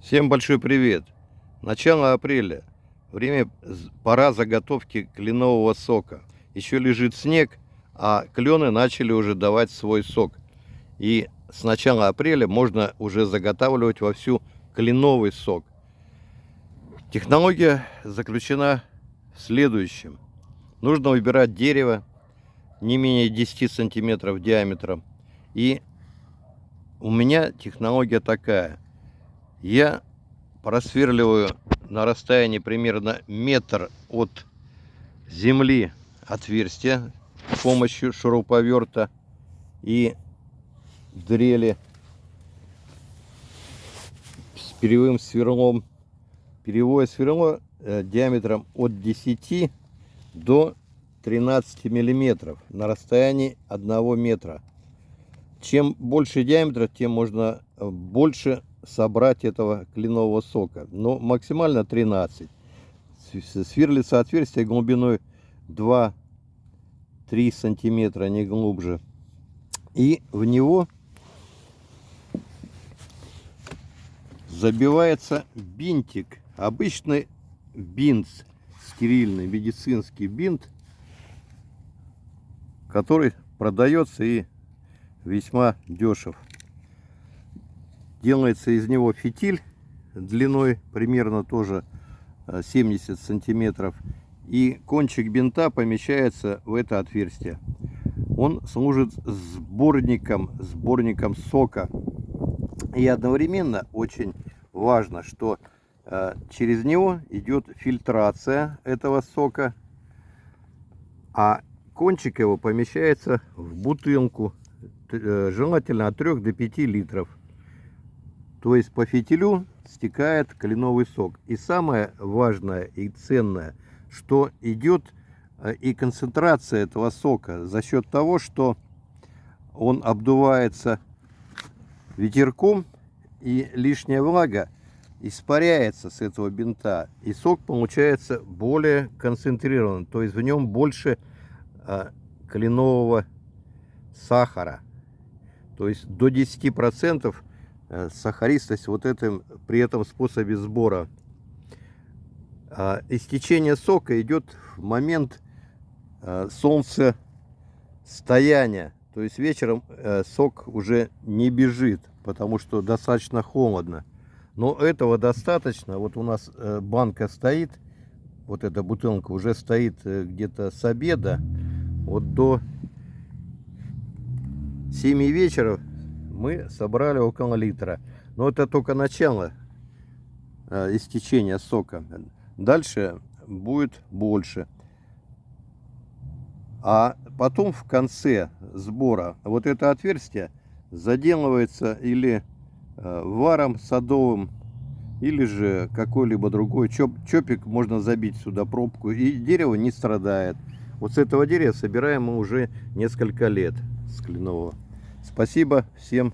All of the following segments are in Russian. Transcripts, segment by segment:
Всем большой привет! Начало апреля. Время, пора заготовки кленового сока. Еще лежит снег, а клены начали уже давать свой сок. И с начала апреля можно уже заготавливать вовсю кленовый сок. Технология заключена в следующем. Нужно выбирать дерево не менее 10 сантиметров диаметром. И у меня технология такая – я просверливаю на расстоянии примерно метр от земли отверстие с помощью шуруповерта и дрели с перевым сверлом. Перевое сверло э, диаметром от 10 до 13 миллиметров на расстоянии 1 метра. Чем больше диаметра, тем можно больше собрать этого кленового сока. Но максимально 13. Сверлится отверстие глубиной 2-3 сантиметра, не глубже. И в него забивается бинтик. Обычный бинт, стерильный медицинский бинт, который продается и весьма дешев. Делается из него фитиль длиной примерно тоже 70 э, сантиметров. И кончик бинта помещается в это отверстие. Он служит сборником, сборником сока. И одновременно очень важно, что э, через него идет фильтрация этого сока. А кончик его помещается в бутылку, э, желательно от 3 до 5 литров. То есть по фитилю стекает кленовый сок. И самое важное и ценное, что идет э, и концентрация этого сока за счет того, что он обдувается ветерком и лишняя влага испаряется с этого бинта. И сок получается более концентрирован, то есть в нем больше а, кленового сахара. То есть до 10% Э, сахаристость вот этим, при этом способе сбора. А истечение сока идет в момент э, солнцестояния. То есть вечером э, сок уже не бежит, потому что достаточно холодно. Но этого достаточно. Вот у нас банка стоит, вот эта бутылка уже стоит где-то с обеда. Вот до 7 вечера мы собрали около литра. Но это только начало э, истечения сока. Дальше будет больше. А потом в конце сбора вот это отверстие заделывается или э, варом садовым, или же какой-либо другой чоп, чопик можно забить сюда пробку, и дерево не страдает. Вот с этого дерева собираем мы уже несколько лет с кленового. Спасибо всем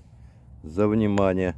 за внимание.